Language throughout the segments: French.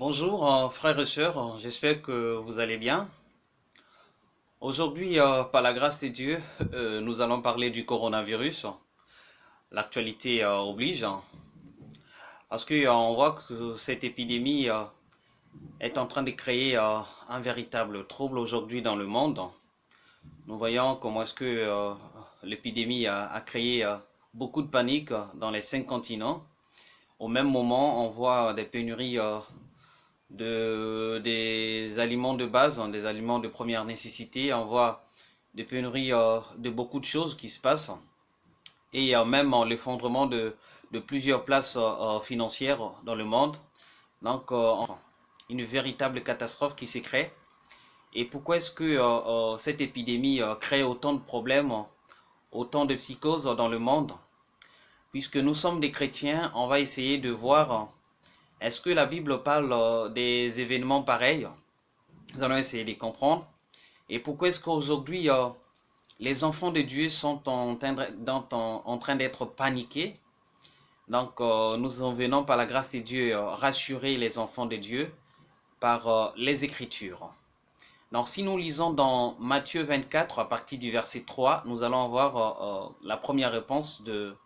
Bonjour euh, frères et sœurs, j'espère que vous allez bien. Aujourd'hui, euh, par la grâce de Dieu, euh, nous allons parler du coronavirus. L'actualité oblige. Parce qu'on voit que cette épidémie est en train de créer un véritable trouble aujourd'hui dans le monde. Nous voyons comment est-ce que l'épidémie a créé beaucoup de panique dans les cinq continents. Au même moment, on voit des pénuries de, des aliments de base, hein, des aliments de première nécessité. On voit des pénuries euh, de beaucoup de choses qui se passent. Et même l'effondrement de, de, plusieurs places euh, euh, financières dans le monde. Donc, une véritable catastrophe qui s'est créée. Et pourquoi est-ce que cette épidémie crée autant de problèmes, autant de psychoses dans le monde? Puisque nous sommes des chrétiens, on va essayer de voir est-ce que la Bible parle euh, des événements pareils? Nous allons essayer de comprendre. Et pourquoi est-ce qu'aujourd'hui, euh, les enfants de Dieu sont en, train d'être paniqués? Donc, euh, nous en venons par la grâce de Dieu rassurer les enfants de Dieu par les Écritures. Donc, si nous lisons dans Matthieu 24, à partir du verset 3, nous allons avoir la première réponse de,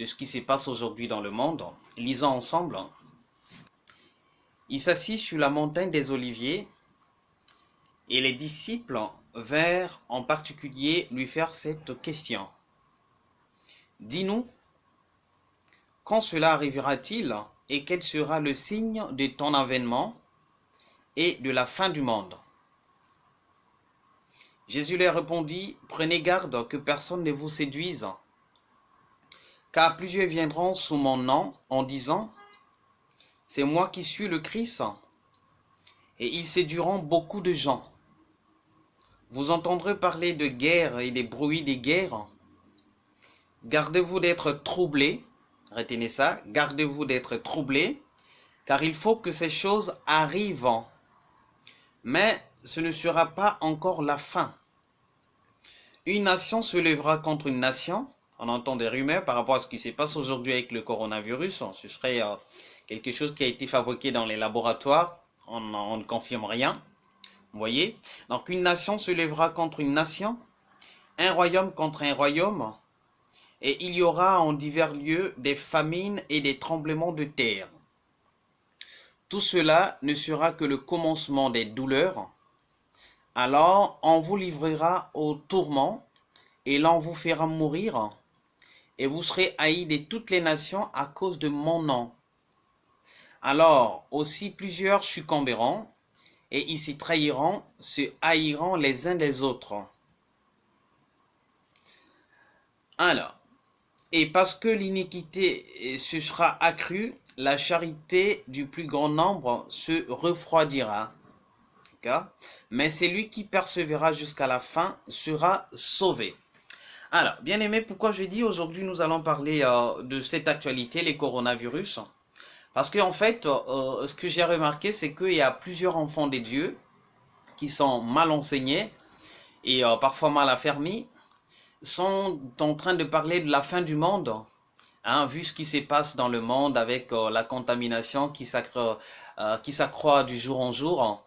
de ce qui se passe aujourd'hui dans le monde. Lisons ensemble. Il s'assit sur la montagne des Oliviers, et les disciples vinrent en particulier lui faire cette question. Dis-nous, quand cela arrivera-t-il et quel sera le signe de ton avènement et de la fin du monde? Jésus leur répondit, Prenez garde que personne ne vous séduise, car plusieurs viendront sous mon nom en disant, c'est moi qui suis le Christ. Et ils séduiront beaucoup de gens. Vous entendrez parler de guerre et des bruits des guerres. Gardez-vous d'être troublés. Retenez ça. Gardez-vous d'être troublés. Car il faut que ces choses arrivent. Mais ce ne sera pas encore la fin. Une nation se lèvera contre une nation. On entend des rumeurs par rapport à ce qui se passe aujourd'hui avec le coronavirus. Ce serait euh, quelque chose qui a été fabriqué dans les laboratoires, on, ne confirme rien. Vous voyez Donc une nation se lèvera contre une nation, un royaume contre un royaume, et il y aura en divers lieux des famines et des tremblements de terre. Tout cela ne sera que le commencement des douleurs. Alors on vous livrera au tourment, et l'on vous fera mourir, et vous serez haïs de toutes les nations à cause de mon nom. Alors aussi plusieurs succomberont, et ils s'y trahiront, se haïront les uns des autres. Alors, et parce que l'iniquité se sera accrue, la charité du plus grand nombre se refroidira. Mais celui qui persévérera jusqu'à la fin sera sauvé. Alors, bien aimé, pourquoi je dis aujourd'hui nous allons parler euh, de cette actualité, les coronavirus? Parce qu'en fait, euh, ce que j'ai remarqué, c'est qu'il y a plusieurs enfants des dieux qui sont mal enseignés et euh, parfois mal affermis, sont en train de parler de la fin du monde, hein, vu ce qui se passe dans le monde avec euh, la contamination qui s'accroît du jour en jour.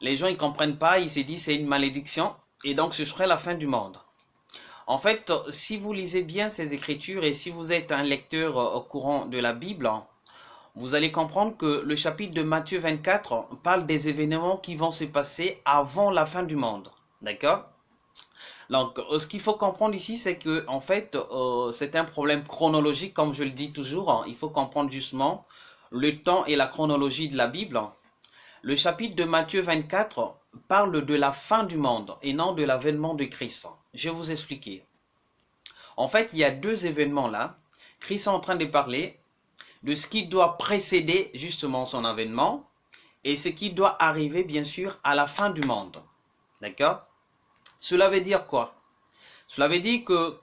Les gens ne comprennent pas, ils se disent c'est une malédiction et donc ce serait la fin du monde. En fait, si vous lisez bien ces écritures et si vous êtes un lecteur au courant de la Bible, vous allez comprendre que le chapitre de Matthieu 24 parle des événements qui vont se passer avant la fin du monde. D'accord? Donc, euh, ce qu'il faut comprendre ici, c'est que fait, euh, c'est un problème chronologique, comme je le dis toujours. Hein. Il faut comprendre justement le temps et la chronologie de la Bible. Le chapitre de Matthieu 24 parle de la fin du monde et non de l'avènement de Christ. Je vais vous expliquer. En fait, il y a deux événements là. Christ est en train de parler de ce qui doit précéder justement son avènement et ce qui doit arriver bien sûr à la fin du monde. D'accord? Cela veut dire quoi? Cela veut dire que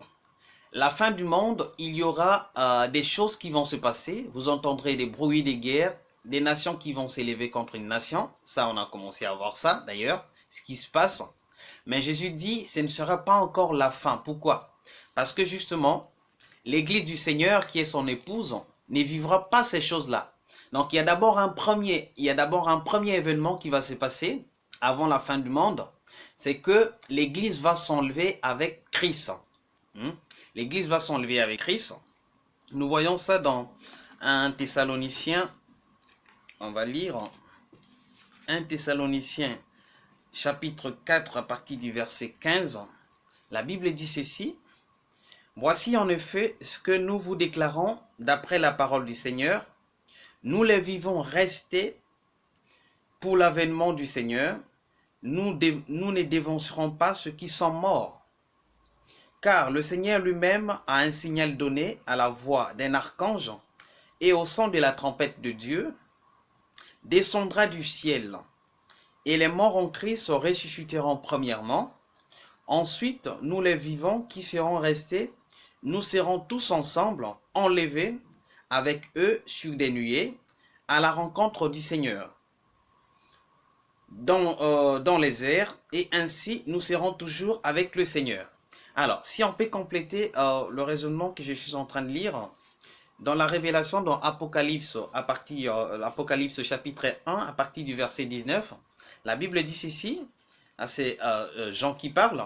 la fin du monde, il y aura euh, des choses qui vont se passer. Vous entendrez des bruits des guerres, des nations qui vont s'élever contre une nation. Ça, on a commencé à voir ça d'ailleurs, ce qui se passe. Mais Jésus dit, ce ne sera pas encore la fin. Pourquoi? Parce que justement, l'église du Seigneur, qui est son épouse, ne vivra pas ces choses-là. Donc il y a d'abord un premier, il y a d'abord un premier événement qui va se passer avant la fin du monde, c'est que l'Église va s'enlever avec Christ. Hmm? L'Église va s'enlever avec Christ. Nous voyons ça dans 1 Thessaloniciens. On va lire 1 Thessaloniciens chapitre 4 à partir du verset 15. La Bible dit ceci. Voici en effet ce que nous vous déclarons d'après la parole du Seigneur. Nous les vivons restés pour l'avènement du Seigneur. Nous, ne dévancerons pas ceux qui sont morts. Car le Seigneur lui-même a un signal donné à la voix d'un archange et au son de la trompette de Dieu, descendra du ciel, et les morts en Christ ressusciteront premièrement. Ensuite, nous les vivants qui serons restés, nous serons tous ensemble enlevés avec eux sur des nuées à la rencontre du Seigneur dans, euh, les airs, et ainsi nous serons toujours avec le Seigneur. Alors, si on peut compléter euh, le raisonnement que je suis en train de lire, dans la révélation dans Apocalypse, à partir euh, l'Apocalypse chapitre 1, à partir du verset 19, la Bible dit ceci, à ces euh, gens qui parlent,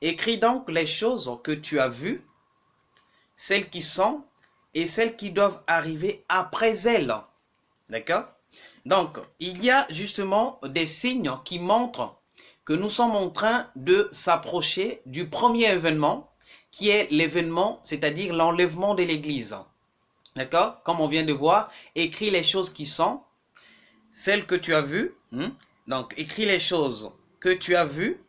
écris donc les choses que tu as vues, celles qui sont et celles qui doivent arriver après elles. D'accord? Donc, il y a justement des signes qui montrent que nous sommes en train de s'approcher du premier événement, qui est l'événement, c'est-à-dire l'enlèvement de l'Église. D'accord? Comme on vient de voir, écris les choses qui sont, celles que tu as vues. Hmm? Donc, écris les choses que tu as vues,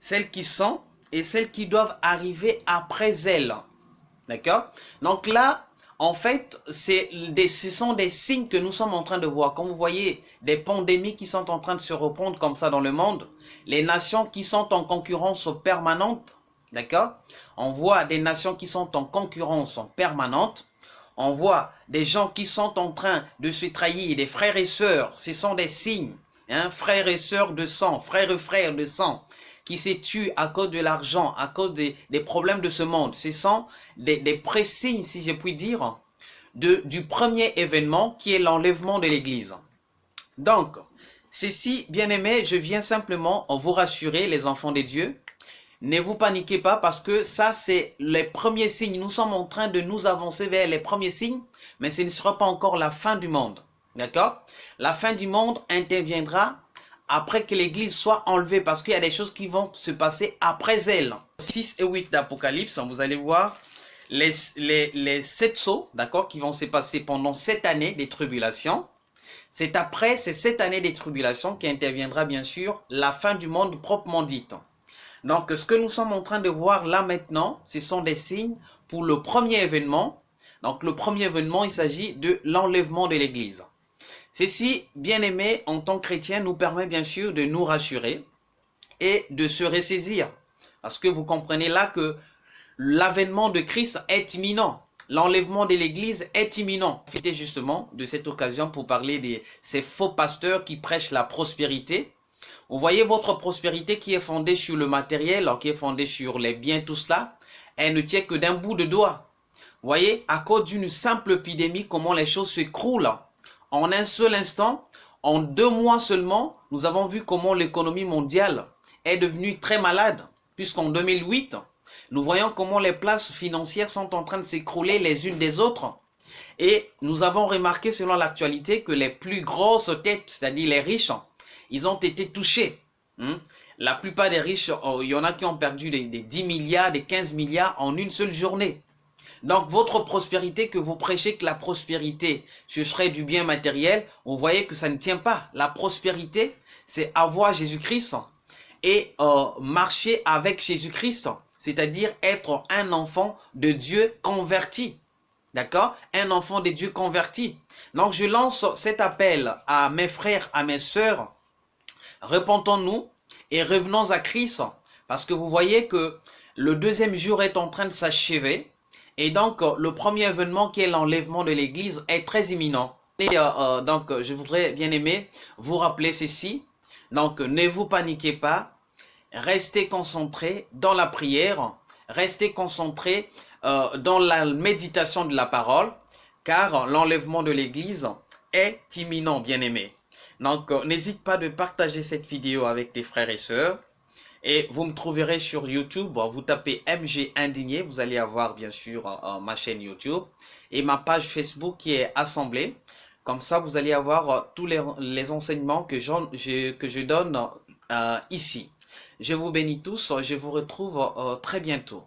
celles qui sont et celles qui doivent arriver après elles. D'accord? Donc là, en fait, ce sont des signes que nous sommes en train de voir. Comme vous voyez, des pandémies qui sont en train de se reprendre comme ça dans le monde. Les nations qui sont en concurrence permanente. D'accord? On voit des nations qui sont en concurrence permanente on voit des gens qui sont en train de se trahir, des frères et sœurs, ce sont des signes, hein, frères et sœurs de sang, frères et frères de sang, qui se tuent à cause de l'argent, à cause des, problèmes de ce monde. Ce sont des, des pré-signes, si je puis dire, de, du premier événement qui est l'enlèvement de l'Église. Donc, ceci, bien aimé, je viens simplement vous rassurer, les enfants de Dieu, ne vous paniquez pas parce que ça, c'est les premiers signes. Nous sommes en train de nous avancer vers les premiers signes, mais ce ne sera pas encore la fin du monde. D'accord? La fin du monde interviendra après que l'église soit enlevée parce qu'il y a des choses qui vont se passer après elle. 6 et 8 d'Apocalypse, vous allez voir les, les, sept sauts, d'accord, qui vont se passer pendant cette année des tribulations. C'est après ces sept années des tribulations qui interviendra bien sûr la fin du monde proprement dite. Donc, ce que nous sommes en train de voir là maintenant, ce sont des signes pour le premier événement. Donc, le premier événement, il s'agit de l'enlèvement de l'Église. Ceci, bien aimé, en tant que chrétien, nous permet bien sûr de nous rassurer et de se ressaisir. Parce que vous comprenez là que l'avènement de Christ est imminent. L'enlèvement de l'Église est imminent. Profitez justement de cette occasion pour parler de ces faux pasteurs qui prêchent la prospérité vous voyez votre prospérité qui est fondée sur le matériel, qui est fondée sur les biens, tout cela, elle ne tient que d'un bout de doigt. Vous voyez, à cause d'une simple épidémie, comment les choses s'écroulent. En un seul instant, en deux mois seulement, nous avons vu comment l'économie mondiale est devenue très malade. Puisqu'en 2008, nous voyons comment les places financières sont en train de s'écrouler les unes des autres. Et nous avons remarqué selon l'actualité que les plus grosses têtes, c'est-à-dire les riches, ils ont été touchés. Hein. La plupart des riches, oh, il y en a qui ont perdu des, 10 milliards, des 15 milliards en une seule journée. Donc votre prospérité, que vous prêchez que la prospérité, ce serait du bien matériel, vous voyez que ça ne tient pas. La prospérité, c'est avoir Jésus-Christ et euh, marcher avec Jésus-Christ, c'est-à-dire être un enfant de Dieu converti. D'accord? Un enfant de Dieu converti. Donc je lance cet appel à mes frères, à mes sœurs, repentons-nous et revenons à Christ. Parce que vous voyez que le deuxième jour est en train de s'achever. Et donc, le premier événement qui est l'enlèvement de l'église est très imminent. Et euh, euh, donc, je voudrais bien aimer vous rappeler ceci. Donc, ne vous paniquez pas. Restez concentrés dans la prière. Restez concentrés euh, dans la méditation de la parole. Car l'enlèvement de l'église est imminent, bien aimé. Donc, euh, n'hésite pas de partager cette vidéo avec tes frères et sœurs. Et vous me trouverez sur YouTube, vous tapez MG Indigné, vous allez avoir bien sûr ma chaîne YouTube et ma page Facebook qui est Assemblée. Comme ça, vous allez avoir tous les, enseignements que, je, que je donne ici. Je vous bénis tous, je vous retrouve très bientôt.